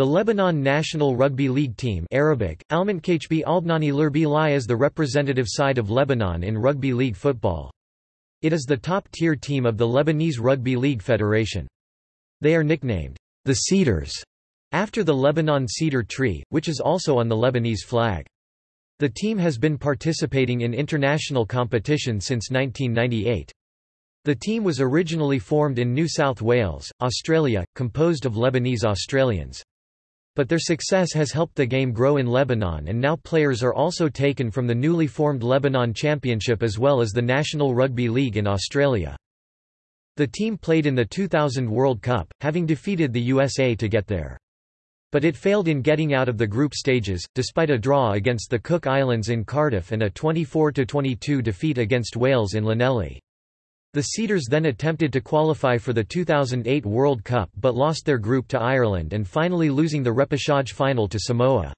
The Lebanon national rugby league team Arabic, Lurbi is the representative side of Lebanon in rugby league football. It is the top-tier team of the Lebanese Rugby League Federation. They are nicknamed, the Cedars, after the Lebanon cedar tree, which is also on the Lebanese flag. The team has been participating in international competition since 1998. The team was originally formed in New South Wales, Australia, composed of Lebanese Australians. But their success has helped the game grow in Lebanon and now players are also taken from the newly formed Lebanon Championship as well as the National Rugby League in Australia. The team played in the 2000 World Cup, having defeated the USA to get there. But it failed in getting out of the group stages, despite a draw against the Cook Islands in Cardiff and a 24–22 defeat against Wales in Llanelli. The Cedars then attempted to qualify for the 2008 World Cup but lost their group to Ireland and finally losing the repechage final to Samoa.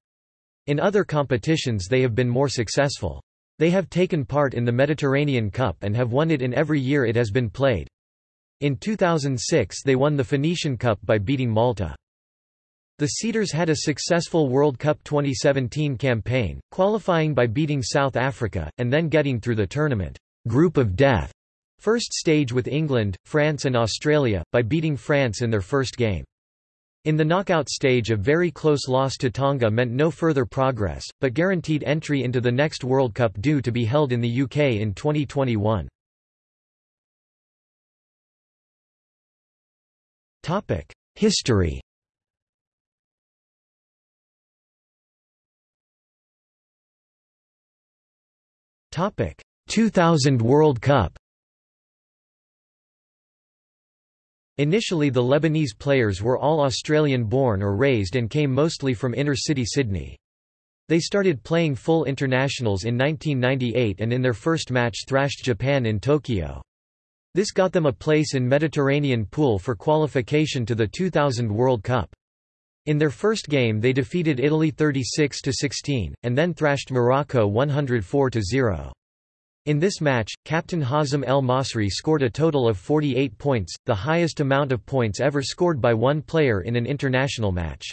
In other competitions they have been more successful. They have taken part in the Mediterranean Cup and have won it in every year it has been played. In 2006 they won the Phoenician Cup by beating Malta. The Cedars had a successful World Cup 2017 campaign, qualifying by beating South Africa, and then getting through the tournament group of death first stage with England, France and Australia, by beating France in their first game. In the knockout stage a very close loss to Tonga meant no further progress, but guaranteed entry into the next World Cup due to be held in the UK in 2021. History Topic 2000 World Cup Initially the Lebanese players were all Australian-born or raised and came mostly from inner-city Sydney. They started playing full internationals in 1998 and in their first match thrashed Japan in Tokyo. This got them a place in Mediterranean pool for qualification to the 2000 World Cup. In their first game they defeated Italy 36–16, and then thrashed Morocco 104–0. In this match, captain Hazem El Masri scored a total of 48 points, the highest amount of points ever scored by one player in an international match.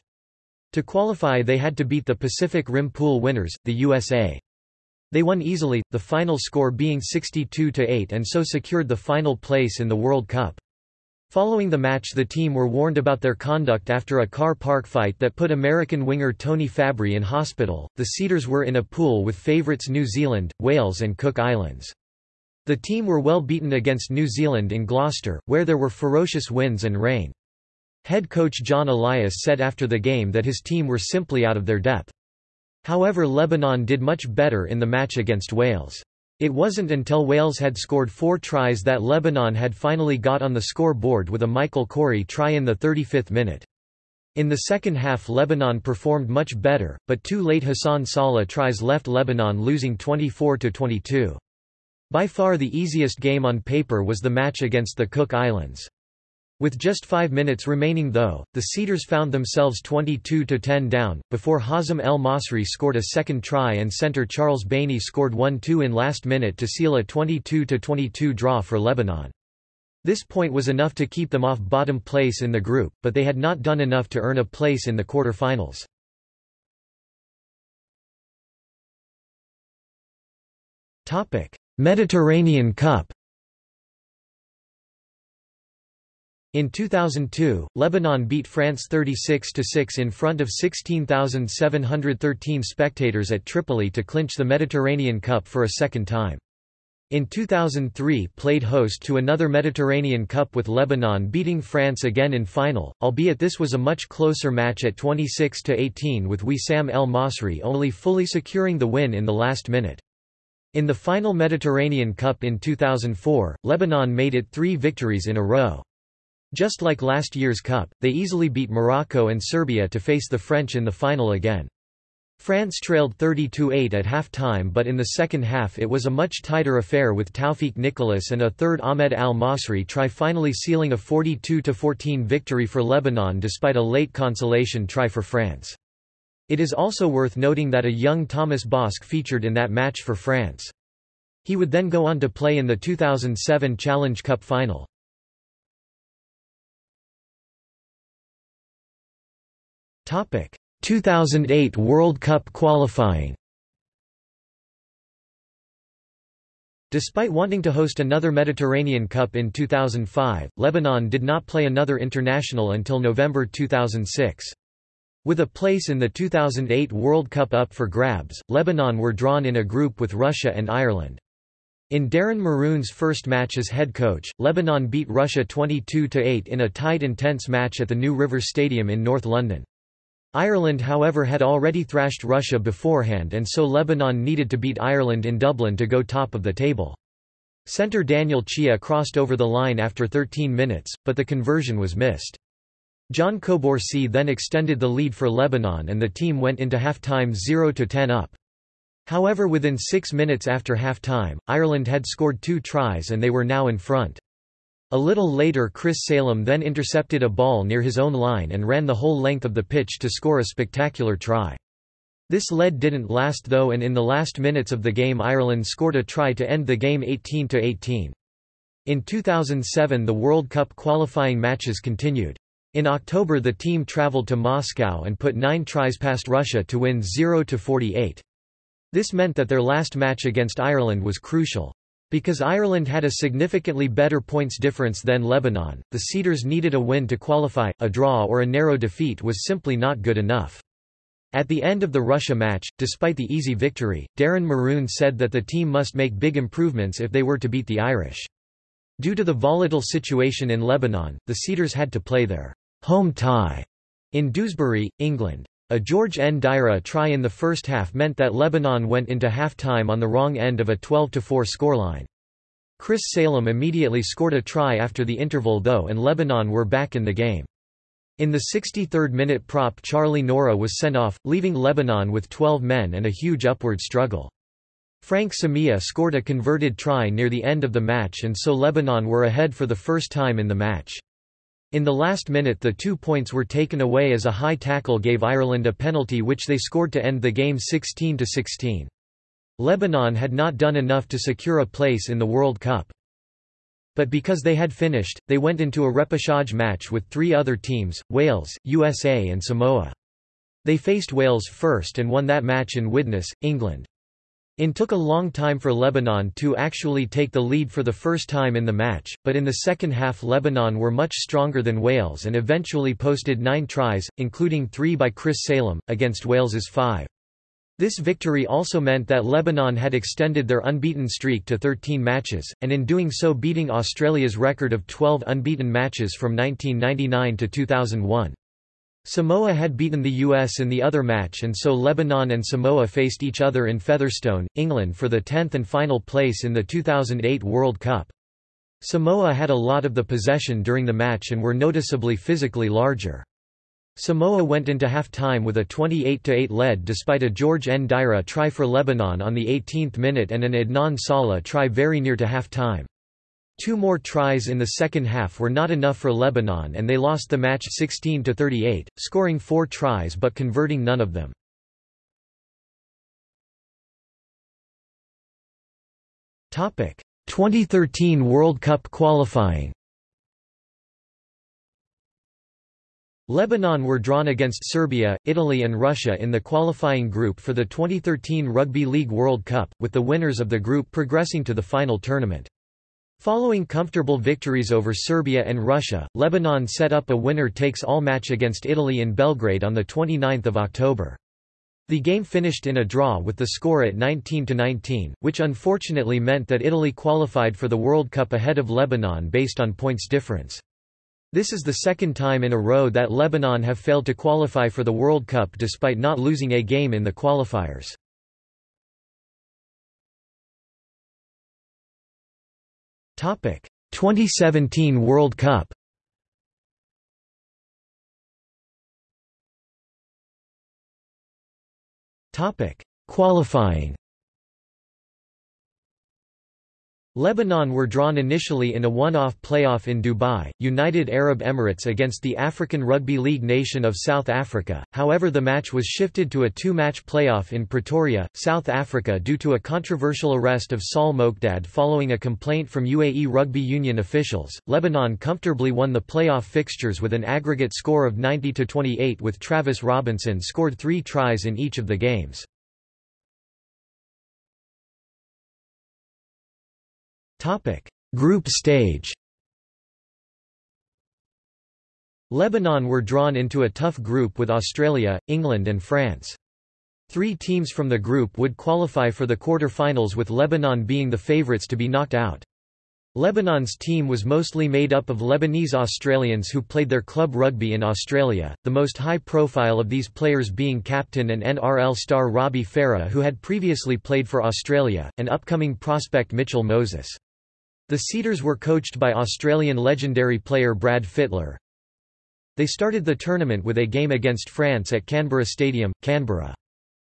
To qualify they had to beat the Pacific Rim Pool winners, the USA. They won easily, the final score being 62–8 and so secured the final place in the World Cup. Following the match the team were warned about their conduct after a car park fight that put American winger Tony Fabry in hospital. The Cedars were in a pool with favourites New Zealand, Wales and Cook Islands. The team were well beaten against New Zealand in Gloucester, where there were ferocious winds and rain. Head coach John Elias said after the game that his team were simply out of their depth. However Lebanon did much better in the match against Wales. It wasn't until Wales had scored four tries that Lebanon had finally got on the scoreboard with a Michael Coorey try in the 35th minute. In the second half Lebanon performed much better, but two late Hassan Salah tries left Lebanon losing 24–22. By far the easiest game on paper was the match against the Cook Islands. With just five minutes remaining though, the Cedars found themselves 22–10 down, before Hazem El Masri scored a second try and centre Charles Bainey scored 1–2 in last minute to seal a 22–22 draw for Lebanon. This point was enough to keep them off bottom place in the group, but they had not done enough to earn a place in the quarter-finals. Mediterranean Cup In 2002, Lebanon beat France 36–6 in front of 16,713 spectators at Tripoli to clinch the Mediterranean Cup for a second time. In 2003 played host to another Mediterranean Cup with Lebanon beating France again in final, albeit this was a much closer match at 26–18 with Wissam El Masri only fully securing the win in the last minute. In the final Mediterranean Cup in 2004, Lebanon made it three victories in a row. Just like last year's Cup, they easily beat Morocco and Serbia to face the French in the final again. France trailed 32-8 at half-time but in the second half it was a much tighter affair with Tawfiq Nicholas and a third Ahmed al-Masri try finally sealing a 42-14 victory for Lebanon despite a late consolation try for France. It is also worth noting that a young Thomas Bosc featured in that match for France. He would then go on to play in the 2007 Challenge Cup final. 2008 World Cup qualifying. Despite wanting to host another Mediterranean Cup in 2005, Lebanon did not play another international until November 2006. With a place in the 2008 World Cup up for grabs, Lebanon were drawn in a group with Russia and Ireland. In Darren Maroon's first match as head coach, Lebanon beat Russia 22–8 in a tight intense match at the New River Stadium in North London. Ireland however had already thrashed Russia beforehand and so Lebanon needed to beat Ireland in Dublin to go top of the table. Centre Daniel Chia crossed over the line after 13 minutes, but the conversion was missed. John Koborsi then extended the lead for Lebanon and the team went into half-time 0–10 up. However within six minutes after half-time, Ireland had scored two tries and they were now in front. A little later Chris Salem then intercepted a ball near his own line and ran the whole length of the pitch to score a spectacular try. This lead didn't last though and in the last minutes of the game Ireland scored a try to end the game 18–18. In 2007 the World Cup qualifying matches continued. In October the team travelled to Moscow and put nine tries past Russia to win 0–48. This meant that their last match against Ireland was crucial. Because Ireland had a significantly better points difference than Lebanon, the Cedars needed a win to qualify, a draw or a narrow defeat was simply not good enough. At the end of the Russia match, despite the easy victory, Darren Maroon said that the team must make big improvements if they were to beat the Irish. Due to the volatile situation in Lebanon, the Cedars had to play their home tie in Dewsbury, England. A George Ndaira try in the first half meant that Lebanon went into half-time on the wrong end of a 12–4 scoreline. Chris Salem immediately scored a try after the interval though and Lebanon were back in the game. In the 63rd minute prop Charlie Nohra was sent off, leaving Lebanon with 12 men and a huge upward struggle. Frank Samia scored a converted try near the end of the match and so Lebanon were ahead for the first time in the match. In the last minute the two points were taken away as a high tackle gave Ireland a penalty which they scored to end the game 16–16. Lebanon had not done enough to secure a place in the World Cup. But because they had finished, they went into a repechage match with three other teams, Wales, USA and Samoa. They faced Wales first and won that match in Widnes, England. It took a long time for Lebanon to actually take the lead for the first time in the match, but in the second half Lebanon were much stronger than Wales and eventually posted nine tries, including three by Chris Salem, against Wales's five. This victory also meant that Lebanon had extended their unbeaten streak to 13 matches, and in doing so beating Australia's record of 12 unbeaten matches from 1999 to 2001. Samoa had beaten the US in the other match and so Lebanon and Samoa faced each other in Featherstone, England for the 10th and final place in the 2008 World Cup. Samoa had a lot of the possession during the match and were noticeably physically larger. Samoa went into half-time with a 28–8 lead despite a George Ndaira try for Lebanon on the 18th minute and an Adnan Salah try very near to half-time. Two more tries in the second half were not enough for Lebanon and they lost the match 16–38, scoring four tries but converting none of them. Topic: 2013 World Cup qualifying. Lebanon were drawn against Serbia, Italy and Russia in the qualifying group for the 2013 Rugby League World Cup, with the winners of the group progressing to the final tournament. Following comfortable victories over Serbia and Russia, Lebanon set up a winner-takes-all match against Italy in Belgrade on 29 October. The game finished in a draw with the score at 19–19, which unfortunately meant that Italy qualified for the World Cup ahead of Lebanon based on points difference. This is the second time in a row that Lebanon have failed to qualify for the World Cup despite not losing a game in the qualifiers. 2017 World Cup. Topic: Qualifying. Lebanon were drawn initially in a one-off playoff in Dubai, United Arab Emirates against the African Rugby League nation of South Africa, however the match was shifted to a two-match playoff in Pretoria, South Africa due to a controversial arrest of Saul Mokdad following a complaint from UAE Rugby Union officials. Lebanon comfortably won the playoff fixtures with an aggregate score of 90-28 with Travis Robinson scored three tries in each of the games. Topic: Group stage. Lebanon were drawn into a tough group with Australia, England and France. Three teams from the group would qualify for the quarter-finals with Lebanon being the favourites to be knocked out. Lebanon's team was mostly made up of Lebanese Australians who played their club rugby in Australia, the most high-profile of these players being captain and NRL star Robbie Farah who had previously played for Australia, and upcoming prospect Mitchell Moses. The Cedars were coached by Australian legendary player Brad Fittler. They started the tournament with a game against France at Canberra Stadium, Canberra.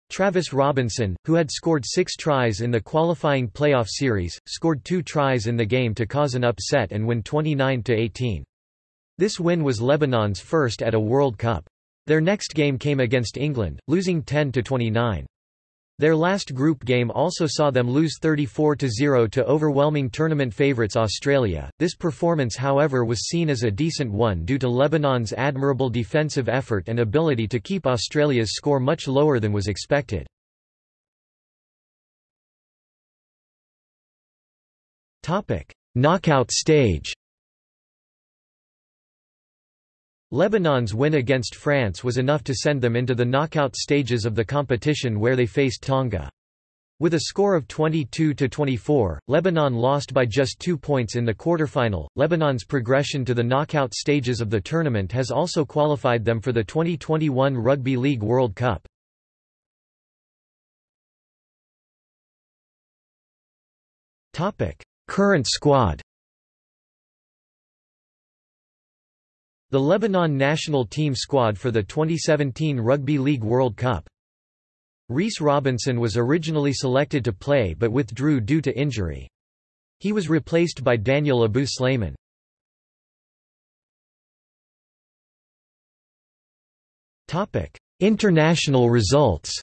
Travis Robinson, who had scored six tries in the qualifying playoff series, scored two tries in the game to cause an upset and win 29–18. This win was Lebanon's first at a World Cup. Their next game came against England, losing 10–29. Their last group game also saw them lose 34-0 to overwhelming tournament favourites Australia. This performance however was seen as a decent one due to Lebanon's admirable defensive effort and ability to keep Australia's score much lower than was expected. Knockout stage. Lebanon's win against France was enough to send them into the knockout stages of the competition where they faced Tonga. With a score of 22-24, Lebanon lost by just two points in the quarterfinal. Lebanon's progression to the knockout stages of the tournament has also qualified them for the 2021 Rugby League World Cup. Current squad. The Lebanon national team squad for the 2017 Rugby League World Cup. Reece Robinson was originally selected to play but withdrew due to injury. He was replaced by Daniel Abu Slayman. International results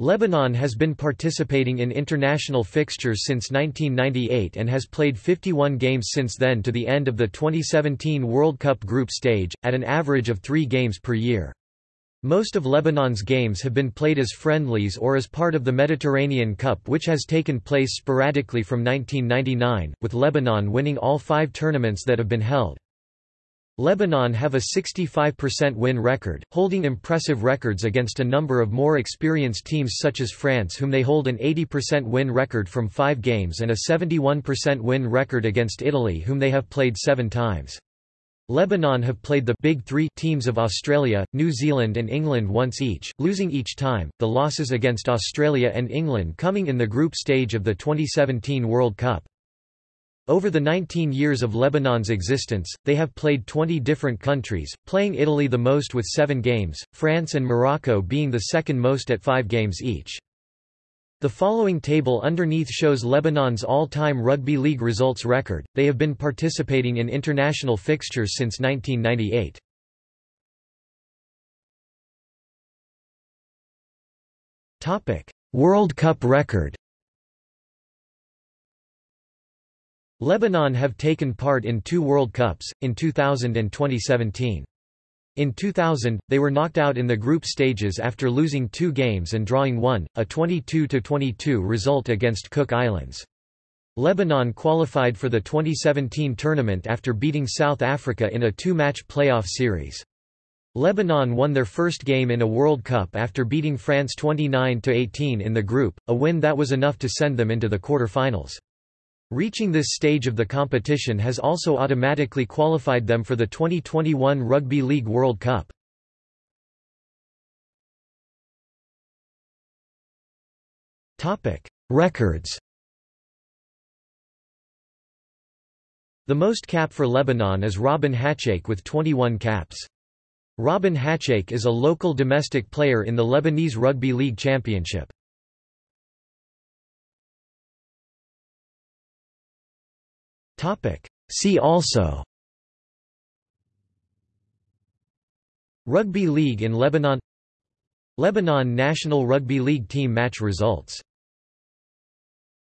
Lebanon has been participating in international fixtures since 1998 and has played 51 games since then to the end of the 2017 World Cup group stage, at an average of three games per year. Most of Lebanon's games have been played as friendlies or as part of the Mediterranean Cup which has taken place sporadically from 1999, with Lebanon winning all five tournaments that have been held. Lebanon have a 65% win record, holding impressive records against a number of more experienced teams such as France whom they hold an 80% win record from five games and a 71% win record against Italy whom they have played seven times. Lebanon have played the Big Three teams of Australia, New Zealand and England once each, losing each time, the losses against Australia and England coming in the group stage of the 2017 World Cup. Over the 19 years of Lebanon's existence, they have played 20 different countries, playing Italy the most with seven games, France and Morocco being the second most at five games each. The following table underneath shows Lebanon's all-time rugby league results record, they have been participating in international fixtures since 1998. Topic: World Cup record Lebanon have taken part in two World Cups, in 2000 and 2017. In 2000, they were knocked out in the group stages after losing two games and drawing one, a 22–22 result against Cook Islands. Lebanon qualified for the 2017 tournament after beating South Africa in a two-match playoff series. Lebanon won their first game in a World Cup after beating France 29–18 in the group, a win that was enough to send them into the quarter-finals. Reaching this stage of the competition has also automatically qualified them for the 2021 Rugby League World Cup. Records The most cap for Lebanon is Robin Hatchake with 21 caps. Robin Hatchake is a local domestic player in the Lebanese Rugby League Championship. See also. Rugby League in Lebanon. Lebanon national rugby league team match results